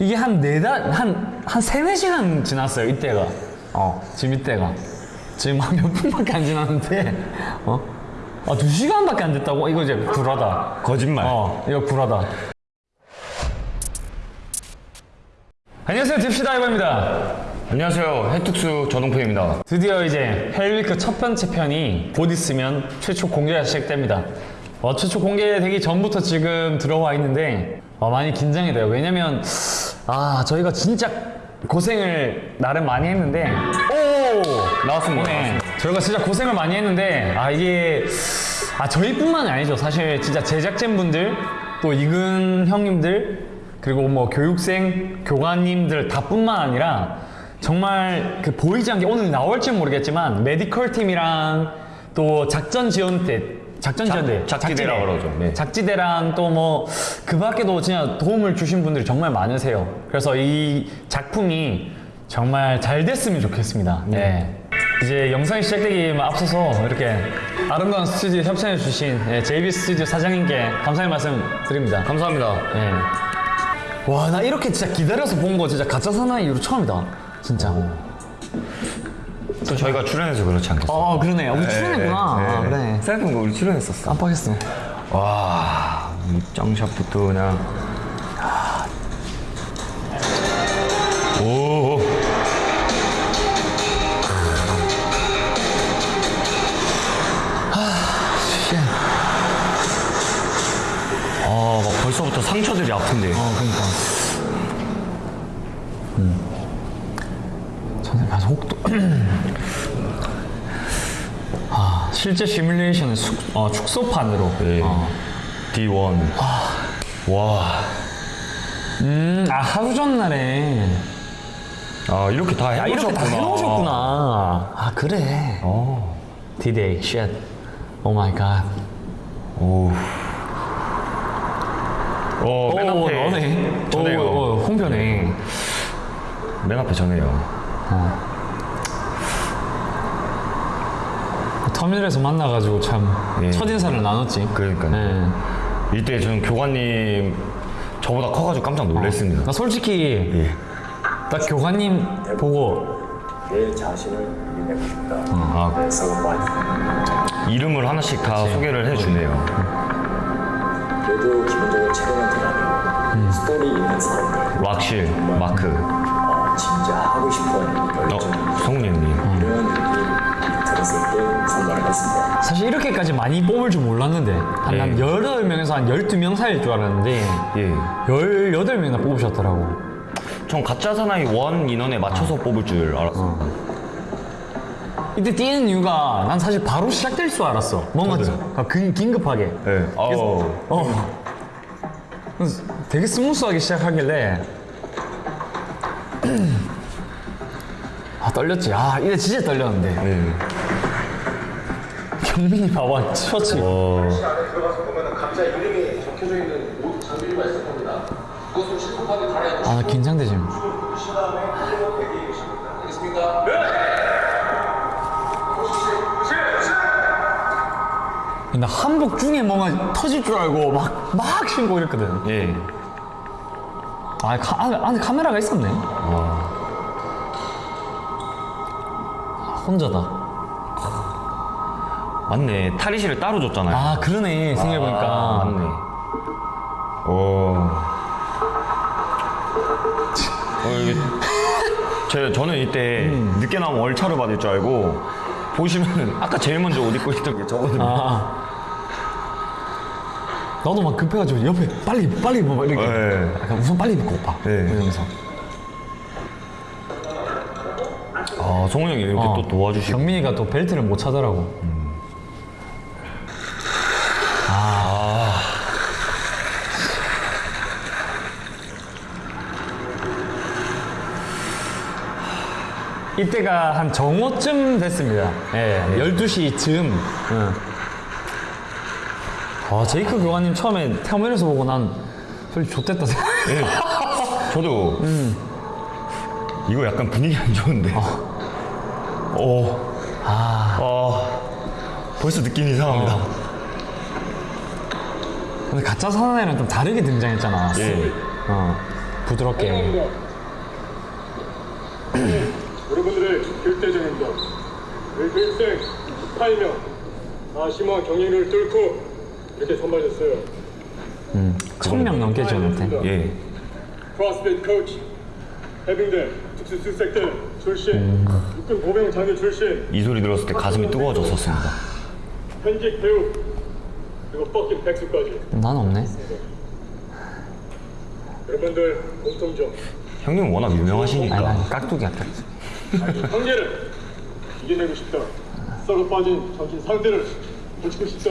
이게 한 네 달, 한, 한 세네 시간 지났어요, 이때가. 어, 지금 이때가. 지금 한 몇 분밖에 안 지났는데, 어? 아, 두 시간밖에 안 됐다고? 이거 이제 불안하다. 거짓말. 어, 이거 불안하다. 안녕하세요, 딥시다이버입니다. 안녕하세요. 해특수 전홍표입니다. 드디어 이제 Hell Week 첫 번째 편이 곧 있으면 최초 공개가 시작됩니다. 어, 최초 공개되기 전부터 지금 들어와 있는데 어, 많이 긴장이 돼요. 왜냐면 아 저희가 진짜 고생을 나름 많이 했는데 오 나왔습니다. 네, 저희가 진짜 고생을 많이 했는데 아 이게 아 저희뿐만이 아니죠. 사실 진짜 제작진분들 또 이근 형님들 그리고 뭐 교육생 교관님들 다 뿐만 아니라 정말 그 보이지 않게 오늘 나올지 모르겠지만 메디컬 팀이랑 또 작전 지원대 작전 지원대 작지대라 그러죠. 네. 작지대랑 또 뭐 그 밖에도 진짜 도움을 주신 분들이 정말 많으세요. 그래서 이 작품이 정말 잘 됐으면 좋겠습니다. 네. 이제 영상이 시작되기 앞서서 이렇게 아름다운 스튜디오 협찬해 주신 예, JB 스튜디오 사장님께 감사의 말씀 드립니다. 감사합니다. 예. 와, 나 이렇게 진짜 기다려서 본 거 진짜 가짜 사나이 이후로 처음이다. 진짜. 또 저희가 출연해서 그렇지 않겠어요? 어, 그러네. 우리 출연했구나. 아, 그래. 생각해보니까 우리 출연했었어. 깜빡했어. 와, 입장샷부터 그냥. 오. 아, 막 벌써부터 상처들이 아픈데. 어, 그러니까. 음. 저는 가서 혹도. 아, 실제 시뮬레이션은 숙, 어, 축소판으로. 네. 어. D1. 와. 음, 아, 하루 전날에. 아, 이렇게 다 아, 해놓으셨구나. 이렇게 다 해놓으셨구나. 아, 그래. 어. D-Day, shit. Oh my god. 오. 어, 맨 오, 앞에 너네. 저네요. 오, 오, 홍변에. 맨 앞에 전해요. 터미널에서 만나가지고 참 예. 첫인사를 나눴지. 그러니까요. 네. 이때 저는 교관님 저보다 커가지고 깜짝 놀랐습니다. 나 솔직히 예. 딱 교관님 보고 내 자신을 유인하고 싶다. 아, 그래서 와이프. 이름을 하나씩 다 소개를 해주네요. 그래도 기본적으로 촬영을 들어가면 스토리 있는 사람들, 락실, 마크, 어, 진짜 하고 싶은 어, 열정, 성훈이 형님. 이런 들었을 때 선발을 했습니다. 사실 이렇게까지 많이 뽑을 줄 몰랐는데 한, 예. 한 18명에서 한 12명 사이일 줄 알았는데 예. 18명이나 뽑으셨더라고 전 가짜 사나이 원 인원에 맞춰서 뽑을 줄 알았어. 이때 뛰는 이유가 난 사실 바로 시작될 줄 알았어 뭔가 아, 긴, 긴급하게 예. 어. 어. 그래서 되게 스무스하게 시작하길래 아 떨렸지 아 이때 진짜 떨렸는데 예. 경민이 봐봐 셔츠 어. 안에 들어가서 보면 각자 이름이 적혀져 있는 옷 장비가 있을 겁니다. 그것을 신속하게 갈아입고 아나 긴장돼 지금 주신 다음에 한번 대기해 주시면 됩니다. 알겠습니까? 네! 나 한복 중에 뭔가 터질 줄 알고 막, 막 신고 이랬거든. 예. 아, 카, 안에, 안에 카메라가 있었네. 아, 혼자다. 맞네. 탈의실을 따로 줬잖아요. 아, 그러네. 생각해보니까. 아, 맞네. 오. 어, 제, 저는 이때 음. 늦게 나오면 월차를 받을 줄 알고 보시면은 아까 제일 먼저 옷 입고 있던 게 저거든요. 아. 나도 막 급해가지고 옆에 빨리, 빨리 입어. 이렇게. 네. 약간 우선 빨리 입고 오빠. 네. 이러면서. 아, 성훈 형이 이렇게 어. 또 도와주시고. 경민이가 또 벨트를 못 차더라고. 아. 이때가 한 정오쯤 됐습니다. 예, 12시쯤. 아, 제이크 교관님 처음에 태어면에서 보고 난 솔직히 좋댔다 생각. 예. 저도 음. 이거 약간 분위기 안 좋은데. 오. 아. 어. 벌써 느낌이 이상합니다. 어. 근데 가짜 사나이랑 좀 다르게 등장했잖아. 예. 어. 부드럽게. 여러분들의 결대적 행동. 외교일생 18명. 아시마 경영을 뚫고 이렇게 선발됐어요. 음. 천명 넘게 저한테. 아, 예. 크로스핏 코치 해병대 특수 수색대 출신 음. 1905년 장교 출신 이 소리 들었을 때 가슴이 뜨거워졌었습니다. 현직 배우 그리고 뻑긴 백수까지. 난 없네. 여러분들 공통점. 형님 워낙 유명하시니까. 아니, 아니, 깍두기 아니, 형제를 이겨내고 싶다. 썩어 빠진 정신 상대를 고치고 싶다.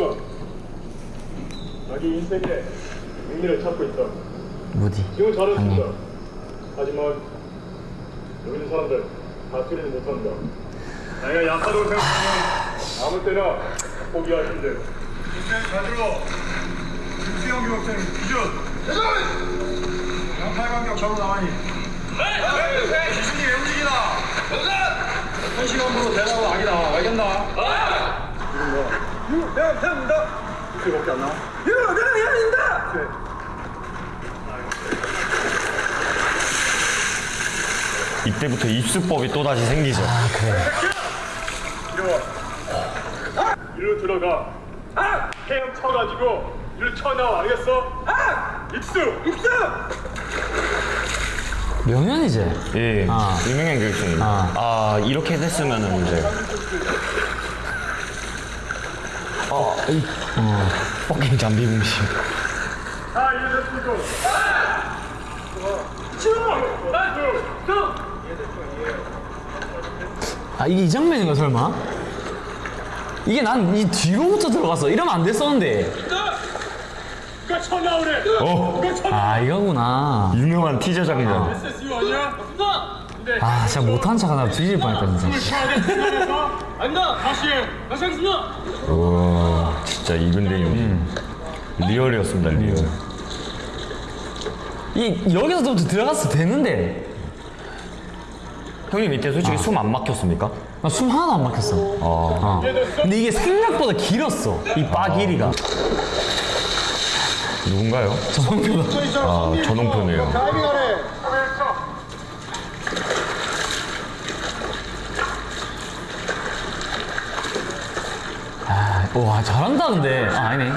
자기 인생에 의미를 찾고 있다. 무디. 지금 하지만 여기 있는 사람들 다 틀리지 못한다. 내가 약하다고 생각하면 아무 때나 포기하신대. 인생 가지로 김수영 교육생 기준. 양팔관경 전후 나와니. 기준이 왜 움직이나? 한 시간으로 대답은 아니다. 알겠나? 유, 내가 태웁니다. 이렇게밖에 안 나와? 유, 내가 미안합니다. 이때부터 입수법이 또다시 생기죠. 이리와. 일로 들어가. 헤엄 쳐가지고 일로 쳐나와 알겠어? 입수! 입수! 명현이지? 예. 아. 유명한 교육생님. 아. 아, 이렇게 됐으면은 이제. 아, 이, 어, 뻑긴 잠비 공심. 자, 이제 됐고. 치워! Nice! 쭉! 아, 이게 이 장면인가, 설마? 이게 난 이 뒤로부터 들어갔어. 이러면 안 됐었는데. 쳐나오래! 어, 쳐나 아, 이거구나. 유명한 티저 장면. 근데 아, 진짜 못한 척 하다 뒤질 뻔했다, 진짜. 아니다! 다시 해! 다시 하겠습니다! 와, 진짜 이근대님. Real이었습니다, real. 이, 여기서부터 들어갔어 되는데. 형님 이때 솔직히 숨안 막혔습니까? 나숨 하나도 안 막혔어. 어. 근데 이게 생각보다 길었어. 이바 길이가. 누군가요? 정표다. 아, 전홍표네요. 아, 와, 잘한다, 근데. 아, 아니네.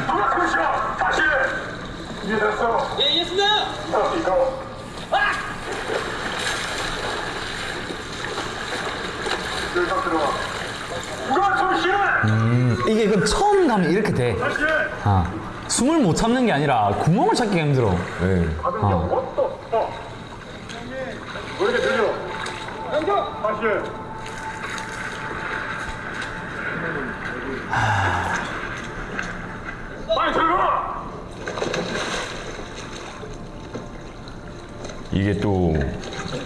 예, 이해했습니다! 쉬어? 이게 그 처음 가면 이렇게 돼. 아. 숨을 못 참는 게 아니라 구멍을 찾기가 힘들어. 네. 들어가! 이게 또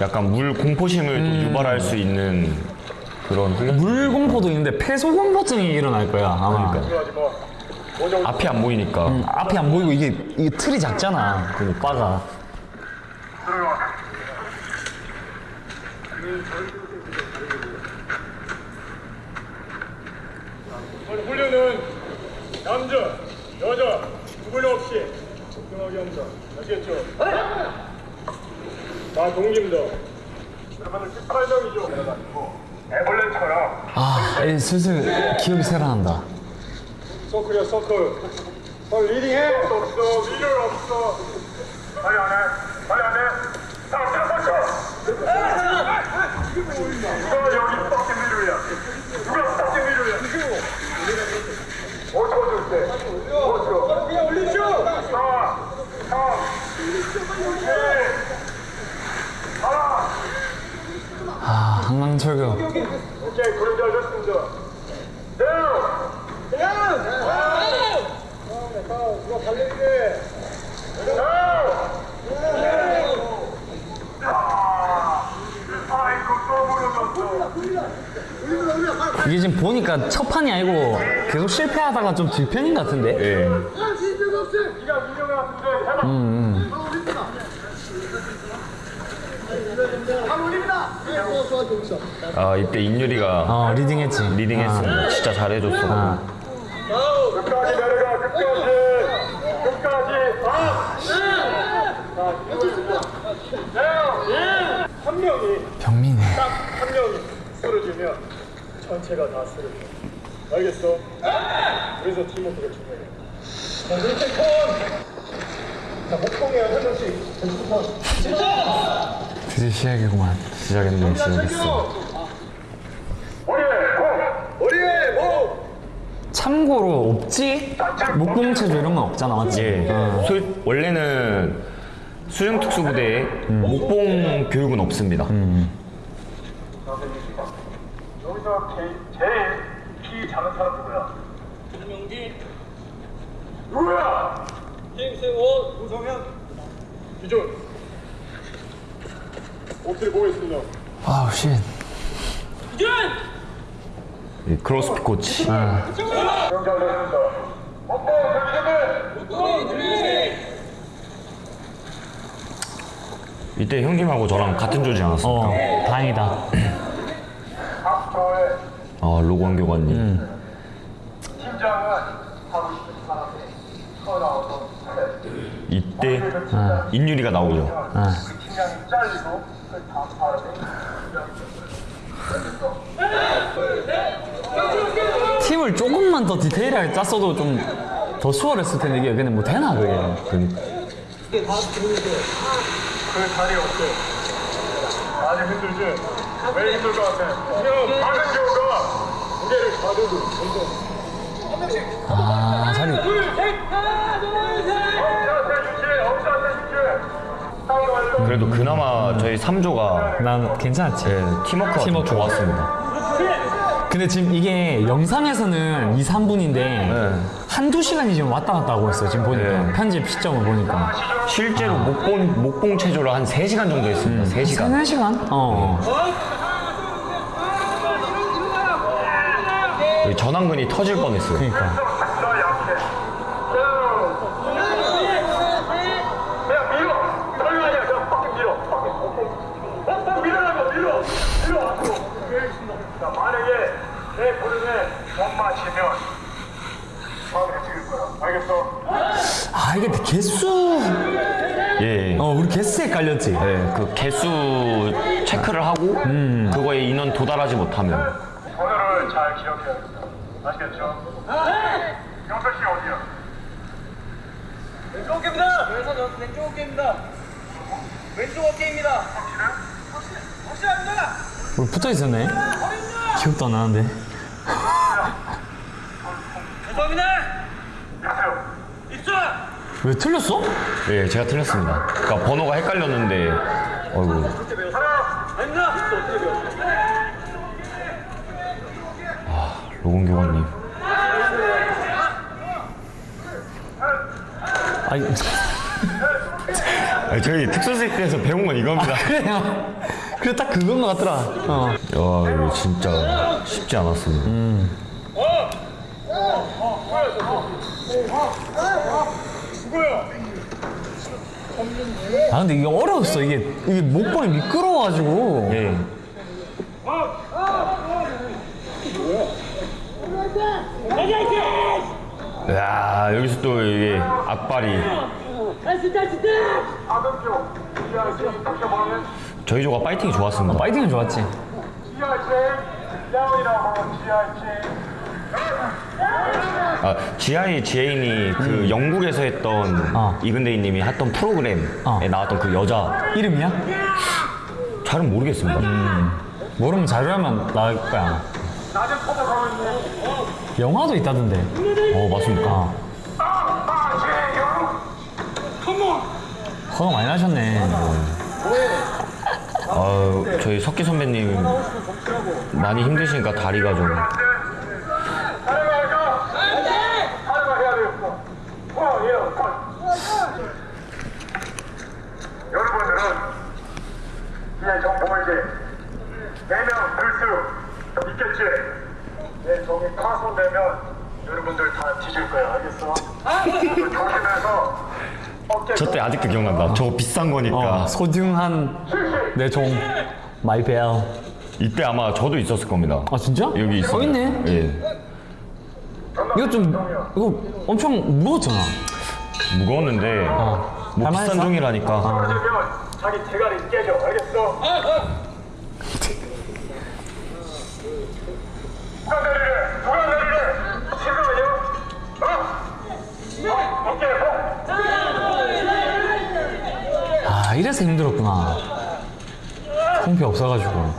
약간 물 공포심을 또 유발할 수 있는 그런 훈련. 물공포도 있는데 폐소공포증이 일어날 거야, 아마. 원정 앞이 안 보이니까. 음, 앞이 안 보이고 이게, 이게 틀이 작잖아. 그. 오늘 훈련은 남자, 여자, 구분 없이 적당하게 합니다. 아시겠죠? 다 동기입니다. 여러분들 18명이죠? 애벌레처럼 아, 이 슬슬 기억이 새어난다. 서클이야 서클. 빨리 리딩해. 없어 리더 없어. 빨리 안 해. 빨리 안 해. 누가 여기 빡게 미루야? 누가 빡게 미루야? 5초 줄 때. 5초. 그냥 올리죠. 4, 3, 2, 1. 하나. 아, 항망철교. 오케이. 누가 달리는데? 아이고 또 물어봤어. 이게 지금 보니까 첫 판이 아니고 계속 실패하다가 좀 들편인 것 같은데? 예. 네가 민영이 같은데 해봐. 아, 이때 인유리가 어, 리딩했지. 리딩했습니다. 진짜 잘해줬어. 아. 끝까지 내려가 끝까지 끝까지 아! 자, 한 명이 병민이. 딱한 명이 쓰러지면 전체가 다 쓰러져. 알겠어? 그래서 팀워크가 중요해. 자, 왼쪽 턴. 자, 목봉이야 한 명씩. 왼쪽 턴. 드디어 시작이구만. 머리에 공. 참고로 없지? 목봉체조 이런 건 없잖아, 맞지? 예 어. 솔- 원래는 수중특수부대에 목봉 교육은 없습니다 여기서 제일, 제일 키 작은 사람 누구야? 김명기. 누구야? 김세원. 우성현. 기준. 엎드려 보겠습니다. 아우, shit. 예, 크로스핏 코치. 목공 준비됐네. 이때 형님하고 저랑 같은 조지 않았습니까? 어, 다행이다. 아 로건 교관님 튀어나와서 이때 인율이가 나오죠 아. 팀을 조금만 더 디테일하게 짰어도 좀 더 수월했을 텐데 이게 그냥 뭐 되나 그게 그 자리 어때? 많이 힘들지? 왜 힘들 것 같아? 그냥 박은 경우가 무게를 가두고 아 자리 엄지한테 그래도 그나마 저희 3조가 난 괜찮았지. 예, 팀워크가 좀 팀워크. 좋았습니다. 근데 지금 이게 영상에서는 2, 3분인데 네. 한두 시간이 지금 왔다 갔다 하고 있어요 지금 보니까. 네. 편집 시점을 보니까. 실제로 목봉, 목봉 체조를 한 3시간 정도 했습니다. 3시간. 3, 4시간? 어. 여기 전완근이 터질 뻔했어요. 그러니까 내 부름에 못 찍을 거야 알겠어? 아 이게 개수 예, 예. 어 우리 개수에 깔렸지 예, 그 개수 체크를 하고 그거에 인원 도달하지 못하면 번호를 잘 기억해야겠다 아시겠죠? 씨 어디야? 왼쪽 어깨입니다. 왼손 왼쪽 어깨입니다. 왼쪽 어깨입니다. 확실해? 확실합니다. 우리 붙어있었네 기억도 안 나는데 죄송합니다. 입수. 왜 틀렸어? 예, 제가 틀렸습니다 그러니까 번호가 헷갈렸는데 어이구 아닙니다. 로건 교관님 아니 아니, 저희 특수색에서 배운 건 이겁니다 그래요 그래 딱 그건 것 같더라 어. 야 이거 진짜 쉽지 않았습니다 아 근데 이게 어려웠어. 이게 이게 목번이 미끄러워가지고. 예. 야 여기서 또 이게 악발이. 저희 조가 파이팅이 좋았습니다 파이팅은 좋았지 아, GI 지혜인이 그 영국에서 했던 어. 이근대인님이 했던 프로그램에 어. 나왔던 그 여자 이름이야? 잘은 모르겠습니다 모르면 자료하면 나올 거야 영화도 있다던데 어 맞습니까? 아 아재영 허가 많이 나셨네 아 저희 석기 선배님 많이 힘드시니까 다리가 좀 촬영할까? 촬영해야 되겠어 어, 예, 어. 여러분들은 이제 정보를 이제 4명 들수 있겠지? 내 정이 파손되면 여러분들 다 뒤질 거야 알겠어? 그 조심해서 어깨 저 때 아직도 기억난다 저거 비싼 거니까 어, 소중한 내 종 my bell. 이때 아마 저도 있었을 겁니다 아 진짜? 여기 있어 어 있네. 예 이거 좀 이거 엄청 무거웠잖아. 무거웠는데 뭐 할만했어? 비싼 종이라니까 떨어지면 자기 대가리 깨져 알겠어? 누가 이래서 힘들었구나. 콩피 없어가지고.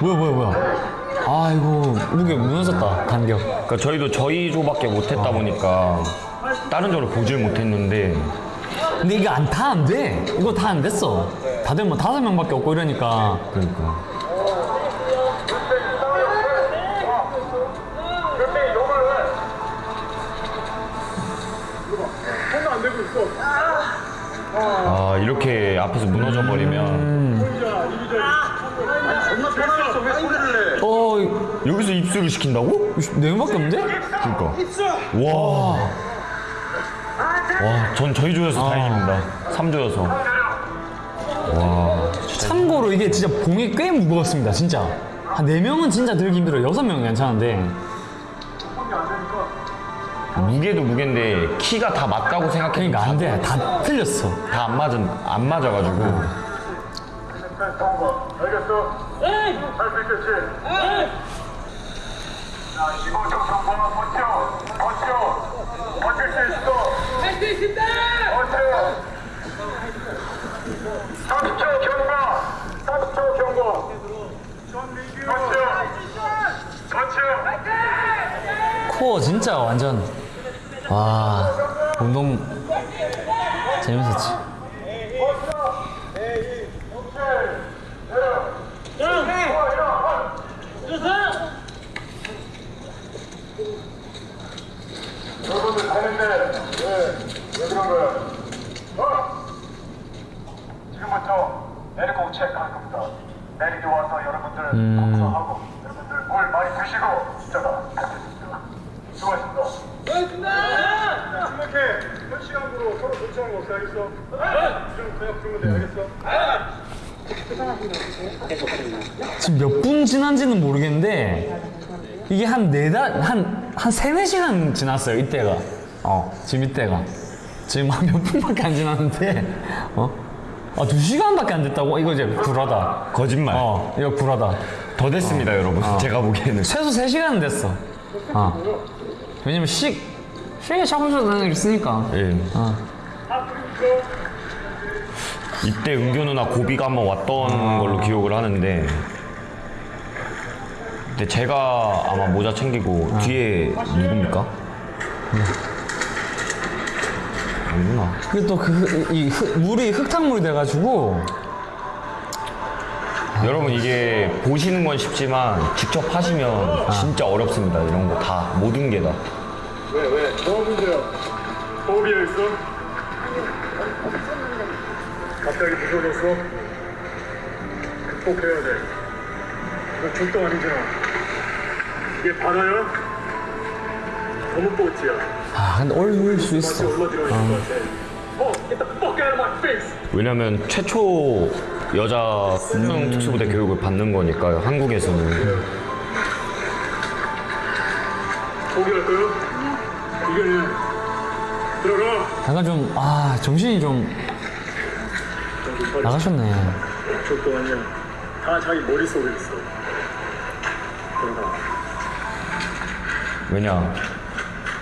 뭐야 뭐야 뭐야. 아 이거 무게 무너졌다 간격. 그러니까 저희도 저희 조밖에 못했다 보니까 다른 조를 보질 못했는데. 근데 이게 안 다 안 돼. 이거 다 안 됐어. 다들 뭐 다섯 명밖에 없고 이러니까. 그러니까 아 이렇게 앞에서 무너져 버리면 어 여기서 입수를 시킨다고? 네 명밖에 없는데? 그러니까 와. 와, 전 저희 조여서 다행입니다. 3조여서. 와, 참고로 이게 진짜 봉이 꽤 무거웠습니다 진짜 한 네명은 진짜 들기 힘들어 여섯 명은 괜찮은데 무게도 무게인데 키가 다 맞다고 생각했는데 그러니까 안돼 다 틀렸어 다 안 맞은 안 맞아가지고 알겠어? 할수 있겠지? 자 15점 성공아 버텨 버텨 버틸 수 있어 할 수 있습니다! 버텨 30초 경과 30초 경과 버텨 버텨 코어 진짜 완전 와 운동 재밌었지 여러분들 되는데 왜, 왜 그런 거야? 어? 지금부터 내리고 체크할 겁니다. 내리고 와서 여러분들 검사하고 여러분들 물 많이 드시고 진짜다. 고맙습니다! 생각해. 현 시간으로 서로 거 없어 알겠어? 좀 그냥 부르면 돼 알겠어? 지금 몇 분 지난지는 모르겠는데 이게 한 네달 한한 세네 시간 지났어요 이때가 어 지금 이때가 지금 한 몇 분밖에 안 지났는데 어아두 시간밖에 안 됐다고 이거 이제 불하다 거짓말. 어 이거 불하다 더 됐습니다, 여러분. 제가 보기에는. 최소 3시간은 됐어. 어. 왜냐면 식, 식에 샤브샤브 있으니까. 예. 어. 이때 은교 누나 고비가 한번 왔던 걸로 기억을 하는데 근데 제가 아마 모자 챙기고 뒤에 누굽니까? 아니구나 그리고 또 그, 이 흙- 물이 흙탕물이 돼가지고. 여러분 이게 보시는 건 쉽지만 직접 하시면 진짜 어렵습니다 이런 거 다 모든 게 다 왜 왜? 뭐가 문제야? 호흡이어 있어? 갑자기 무서워졌어? 극복해야 돼. 이거 죽도 아니잖아. 이게 바다야? 거뭇보치야. 아, 근데 올릴 수 있어. face! 왜냐면 최초 여자 수능 특수부대 교육을 받는 거니까요 한국에서는 이겨내. 들어가. 약간 좀, 아, 정신이 좀 나가셨네. 아니야. 다 자기 머릿속에 있어. 들어가. 왜냐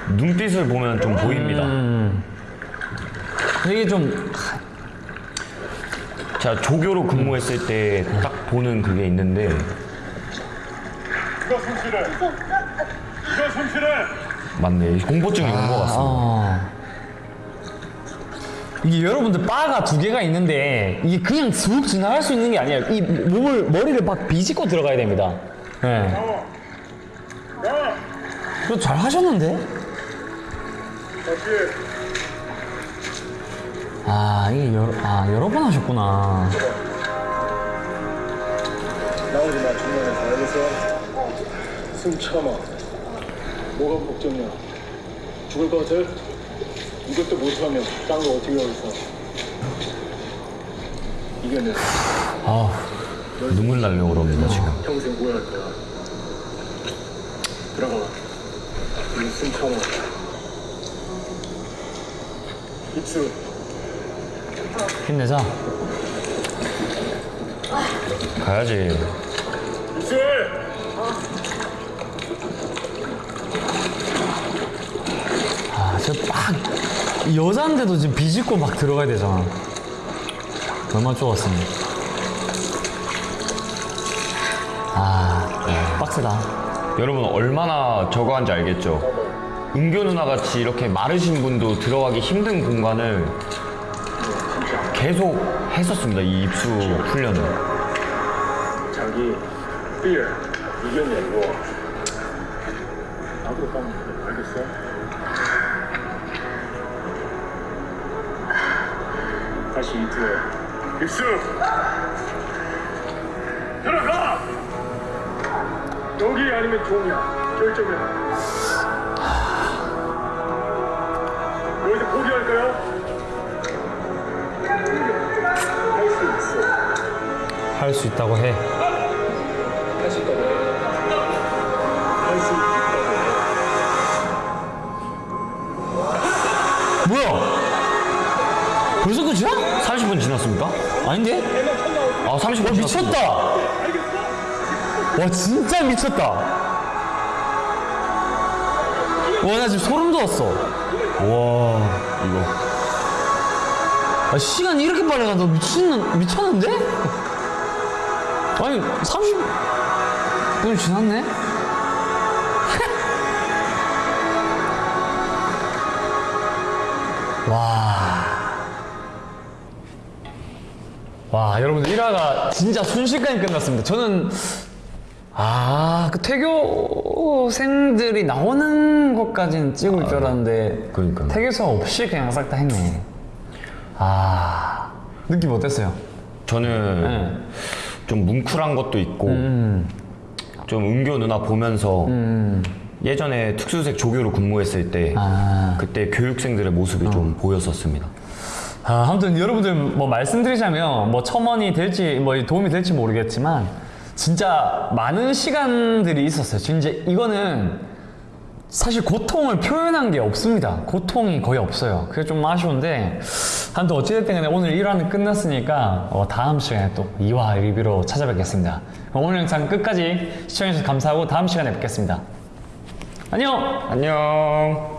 눈빛을 보면 좀 보입니다 이게 좀, 제가 조교로 근무했을 때딱 보는 그게 있는데 이거 손실해. 이거 손실해. 맞네 공포증이 온 것 같습니다 어. 이게 여러분들 바가 두 개가 있는데 이게 그냥 슥 지나갈 수 있는 게 아니에요. 이 몸을 머리를 막 비집고 들어가야 됩니다. 네. 나. 그거 잘 하셨는데? 다시. 아 이게 여러 아 여러 번 하셨구나. 나오지 마, 중간에서. 알겠어? 숨 참아. 뭐가 걱정이야? 죽을 것 같아? 이것도 못하면 딴 거 어떻게 하겠어? 이겨내. 아 눈물 나려고 그럽니다 지금 평생 후회할 거야. 들어가. 무슨 천원. 입수. 힘내자. 가야지. 입수! 아, 저막 여자인데도 지금 비집고 막 들어가야 되잖아. 얼마나 좋았습니다. 아, 빡세다. 여러분 얼마나 저거 한지 알겠죠? 은교 누나 같이 이렇게 마르신 분도 들어가기 힘든 공간을 계속 했었습니다. 이 입수 훈련을. 자기 fear 이겨내고 나도 방 알겠어? 다시 이투해 입수! 들어가! 여기 아니면 종이야. 결정해. 여기서 포기할까요? 할 수 있어 할 수 있다고 해. 할수 있다고 해 아닌데? 아 30분 와, 미쳤다! 와, 진짜 미쳤다! 와, 나 지금 소름 돋았어. 와 이거 아, 시간이 이렇게 빨리 가너 미친, 미쳤는데? 아니, 30분 지났네? 와. 와, 여러분들 1화가 진짜 순식간에 끝났습니다. 저는, 아, 그 태교생들이 나오는 것까지는 찍을 줄 알았는데, 그러니까요. 태교생 없이 그냥 싹 다 했네. 아, 느낌 어땠어요? 저는 네. 좀 뭉클한 것도 있고 음. 좀 은교 누나 보면서 예전에 특수색 조교로 근무했을 때 아. 그때 교육생들의 모습이 좀 보였었습니다. 아, 아무튼 여러분들 뭐 말씀드리자면 뭐 첨언이 될지 뭐 도움이 될지 모르겠지만 진짜 많은 시간들이 있었어요. 진짜 이거는 사실 고통을 표현한 게 없습니다. 고통이 거의 없어요. 그게 좀 아쉬운데 아무튼 어찌됐든 간에 오늘 1화는 끝났으니까 어, 다음 시간에 또 2화 리뷰로 찾아뵙겠습니다. 오늘 영상 끝까지 시청해주셔서 감사하고 다음 시간에 뵙겠습니다. 안녕! 안녕.